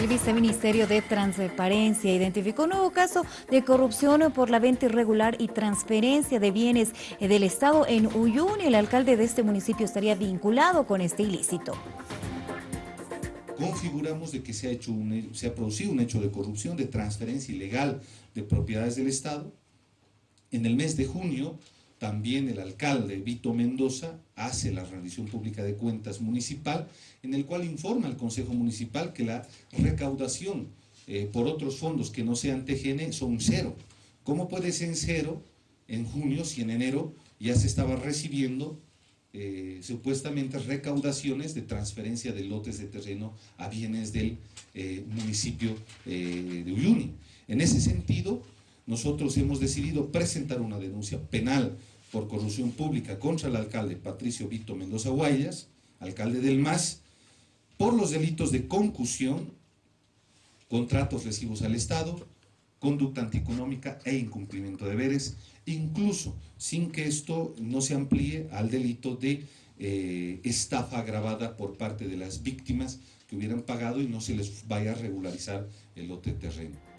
El viceministerio de Transparencia identificó un nuevo caso de corrupción por la venta irregular y transferencia de bienes del Estado en Uyuni. El alcalde de este municipio estaría vinculado con este ilícito. Configuramos de que se ha producido un hecho de corrupción, de transferencia ilegal de propiedades del Estado. En el mes de junio también el alcalde Vito Mendoza hace la rendición pública de cuentas municipal, en el cual informa al Consejo Municipal que la recaudación eh, por otros fondos que no sean TGN son cero. ¿Cómo puede ser cero en junio si en enero ya se estaba recibiendo eh, supuestamente recaudaciones de transferencia de lotes de terreno a bienes del eh, municipio de Uyuni? En ese sentido, nosotros hemos decidido presentar una denuncia penal por corrupción pública contra el alcalde Patricio Vito Mendoza Guayas, alcalde del MAS, por los delitos de concusión, contratos recibos al Estado, conducta antieconómica e incumplimiento de deberes, incluso sin que esto no se amplíe al delito de eh, estafa agravada por parte de las víctimas que hubieran pagado y no se les vaya a regularizar el lote terreno.